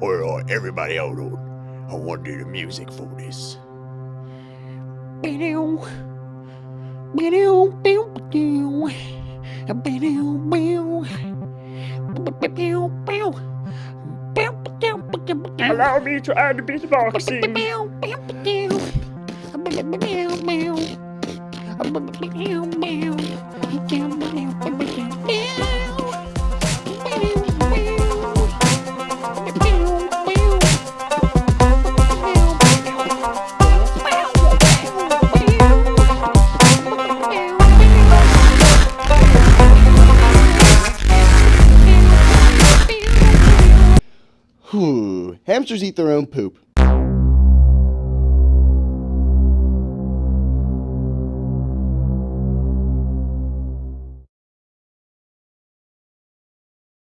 Or uh, everybody hold on. I want to do the music for this. Allow me to add beatboxing. Whew. Hamsters eat their own poop.